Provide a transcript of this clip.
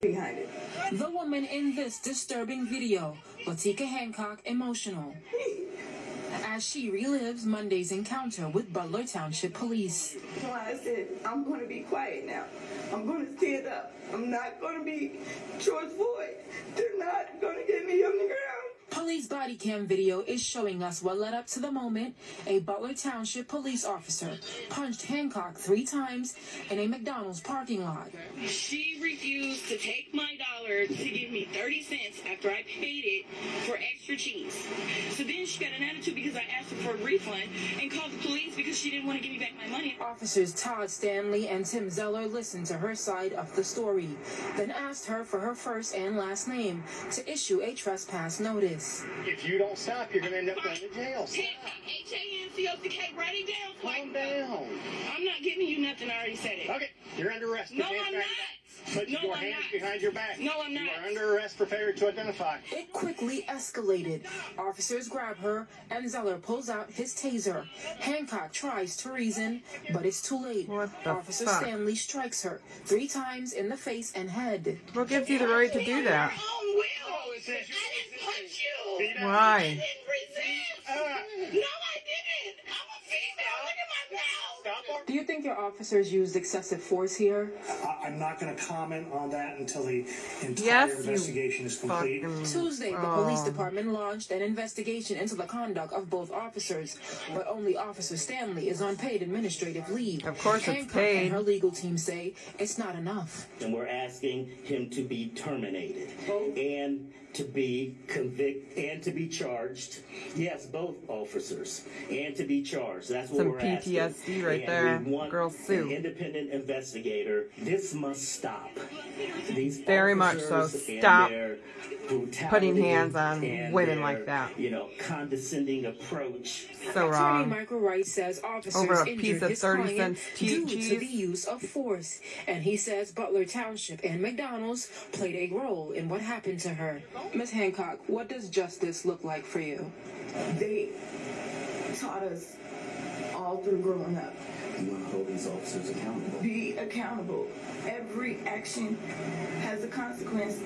behind it. The woman in this disturbing video, Latinka Hancock, emotional as she relives Monday's encounter with Butler Township Police. So I said, I'm going to be quiet now. I'm going to stand up. I'm not going to be George Floyd. They're not going to get me on the ground. Police body cam video is showing us what led up to the moment a Butler Township police officer punched Hancock three times in a McDonald's parking lot. She refused to take my dollar to give me 30 cents after I paid it for extra cheese. So then she got an attitude because I asked her for a refund and called the police because she didn't want to give me back my money. Officers Todd Stanley and Tim Zeller listened to her side of the story, then asked her for her first and last name to issue a trespass notice. If you don't stop, you're going to end up going to jail. Stop. H-A-N-C-O-C-K, write it down. Calm down. I'm not giving you nothing. I already said it. Okay, you're under arrest. No, I'm not. Put no, your I'm hands not. behind your back. No, I'm not. You are under arrest for failure to identify. It quickly escalated. Officers grab her, and Zeller pulls out his taser. Hancock tries to reason, but it's too late. What the Officer fuck? Stanley strikes her three times in the face and head. What gives you the right to do that? Why? I didn't resist. No, I didn't. I'm a female. Look at my mouth. stop. Do you think your officers used excessive force here? I- I'm not going to comment on that until the entire Yes, investigation is complete. Fucking. Tuesday, the police Oh. department launched an investigation into the conduct of both officers, but only Officer Stanley is on paid administrative leave. Of course it's Hancock paid. and her legal team say it's not enough. and we're asking him to be terminated and to be convicted and to be charged. Yes, both officers and to be charged. That's what Some we're asking. PTSD right And there. We want Girl Sue. an independent investigator. This must stop. These Very much so. Stop putting hands on women their, like that. You know, condescending approach. Attorney So wrong. Michael Wright says officers Over a injured piece of his 30 client cents tea due to the use of force, and he says Butler Township and McDonald's played a role in what happened to her. Ms. Hancock, what does justice look like for you? They taught us all through growing up. You want to hold these officers accountable. Be accountable. Every action has a consequence.